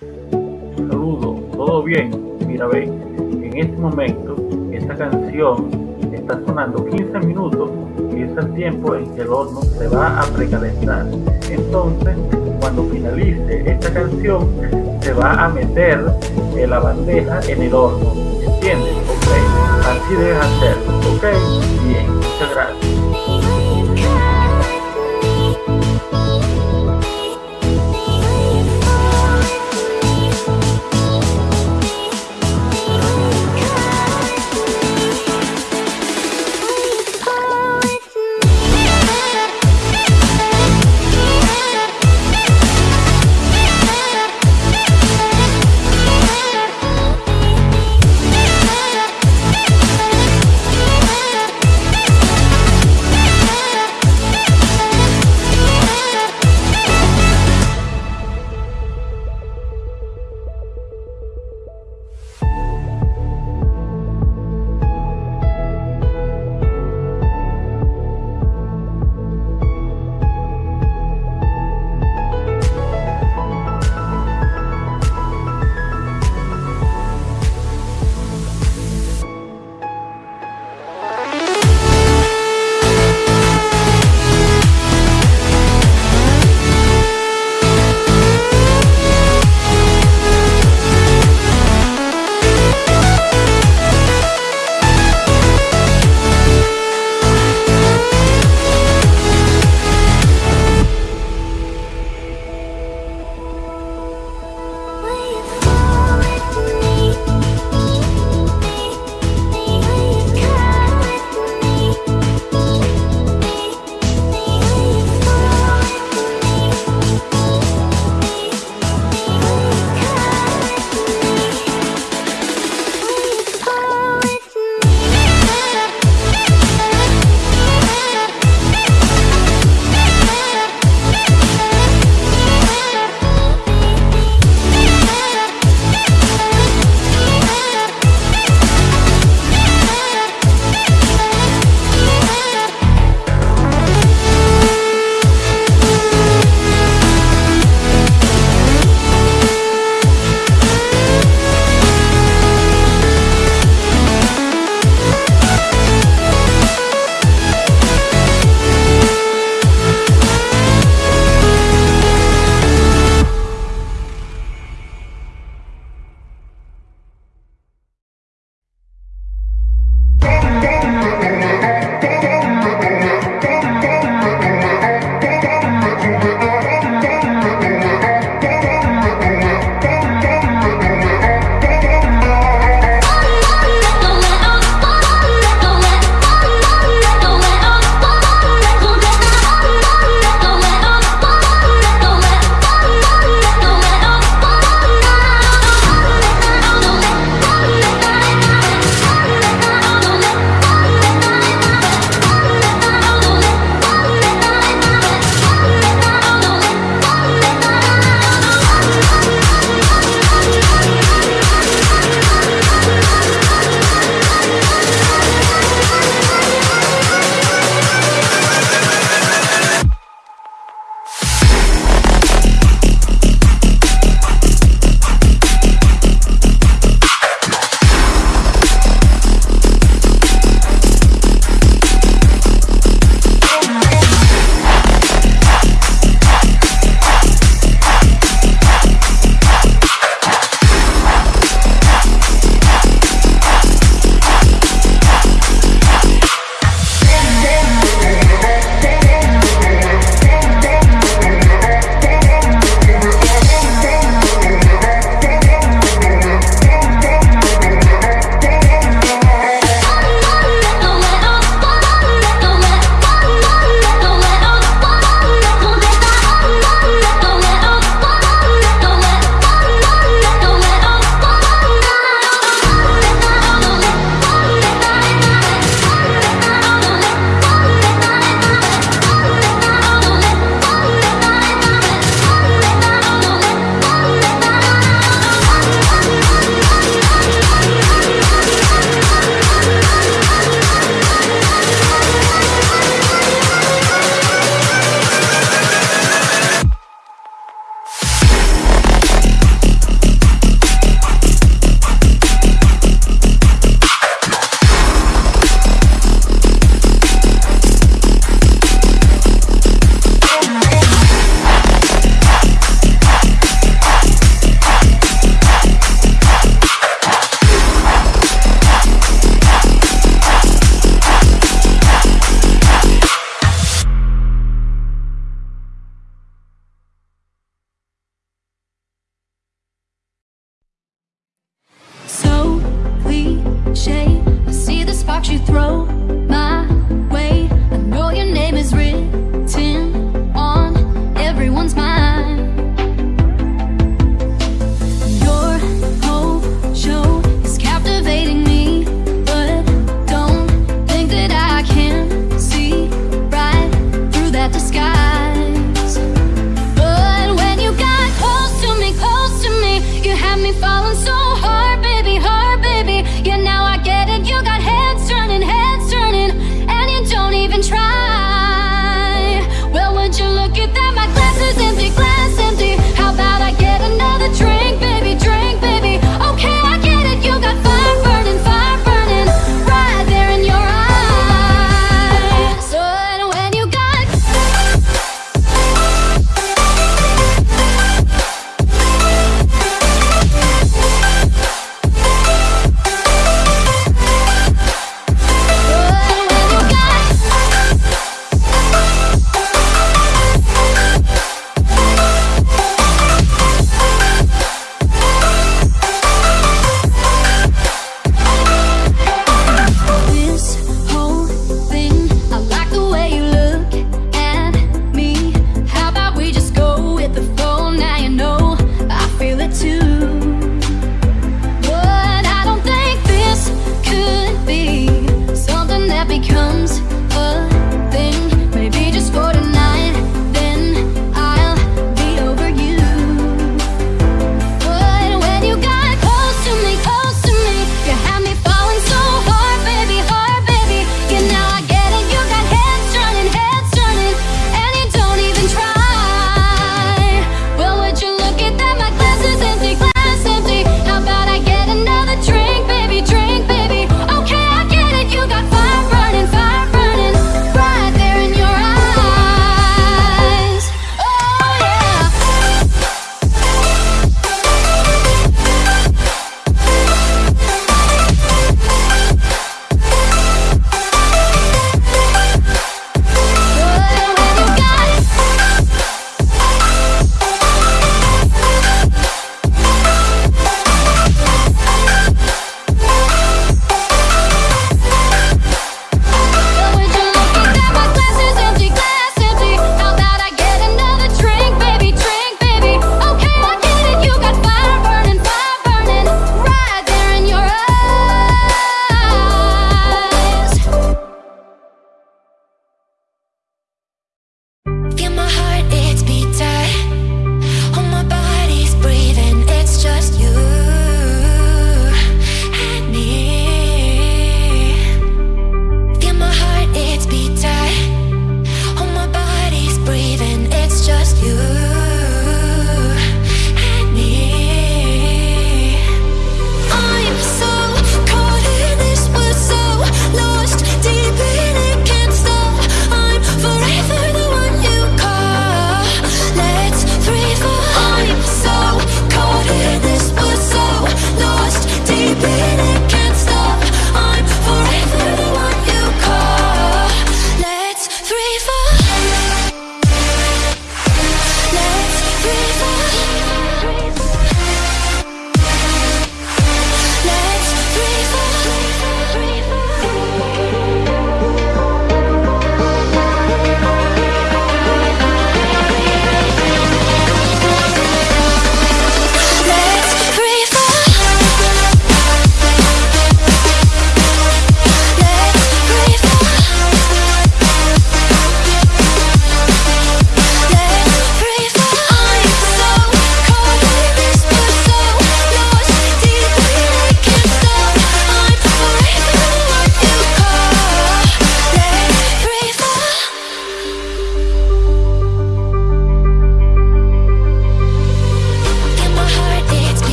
Saludos, ¿todo bien? Mira, ve, en este momento esta canción está sonando 15 minutos y es el tiempo en que el horno se va a precalentar. Entonces, cuando finalice esta canción, se va a meter la bandeja en el horno. ¿Entiendes? Ok, así debes hacerlo. Ok, bien, muchas gracias.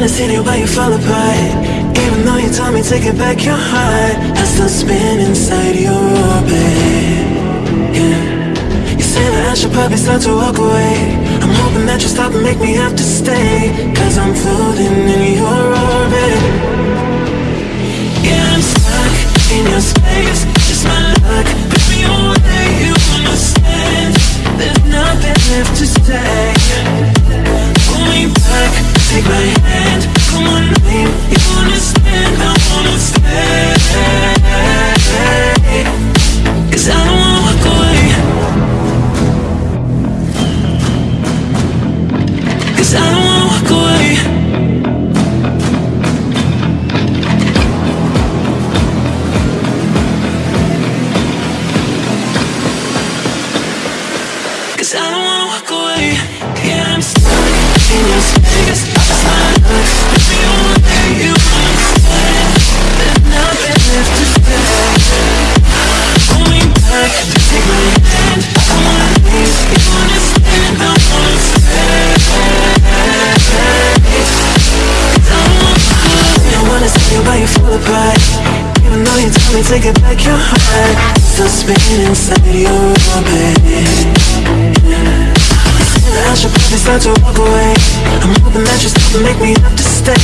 Wanna see you but you fall apart. Even though you told me take it back your heart I still spin inside your orbit. Yeah. You say that I should probably start to walk away. I'm hoping that you'll stop and make me have to stay Cause I'm floating in your orbit. Yeah, I'm stuck in your space. Just my luck. Baby, you're where you understand. There's nothing left to say my take it back your heart Still spinning inside your orbit I should probably start to walk away. I'm hoping that you stop and make me have to stay.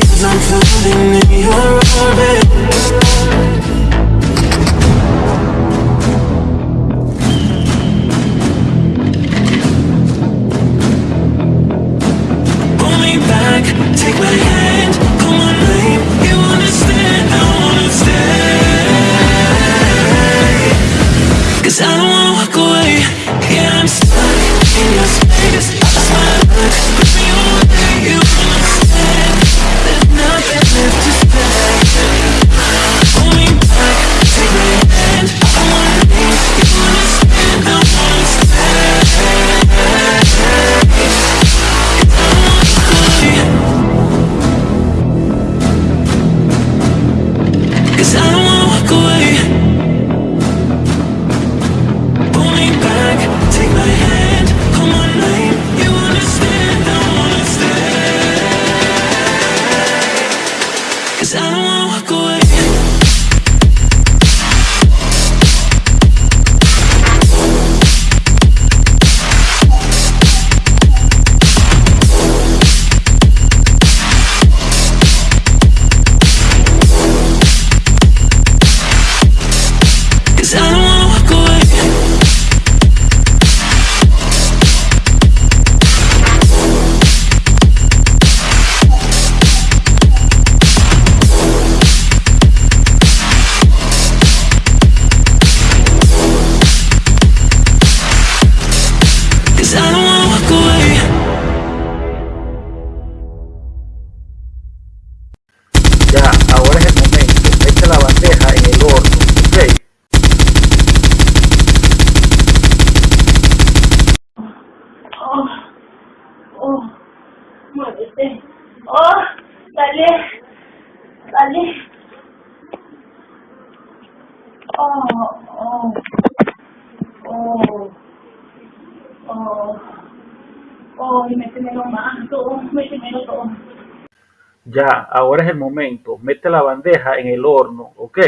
Cause I'm floating in your orbit Ya, ahora es el momento. Mete la bandeja en el horno. ¿Ok?